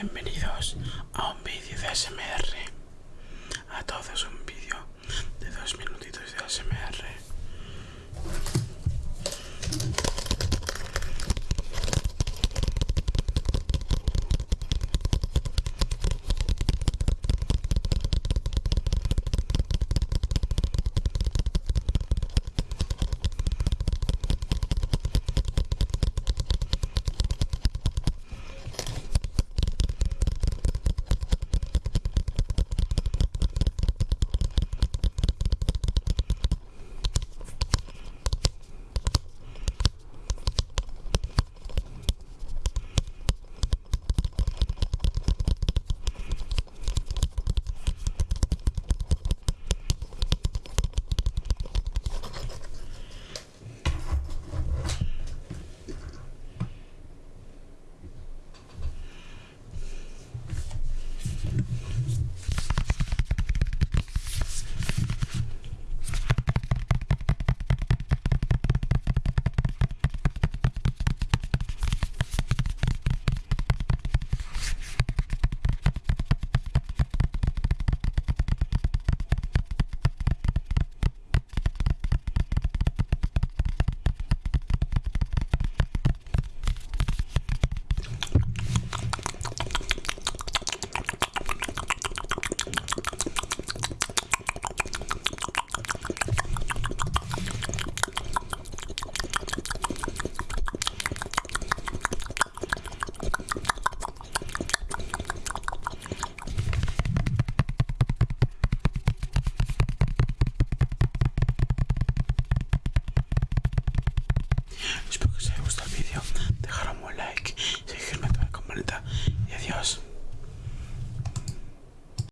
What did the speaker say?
Bienvenidos a un vídeo de ASMR. Y adiós.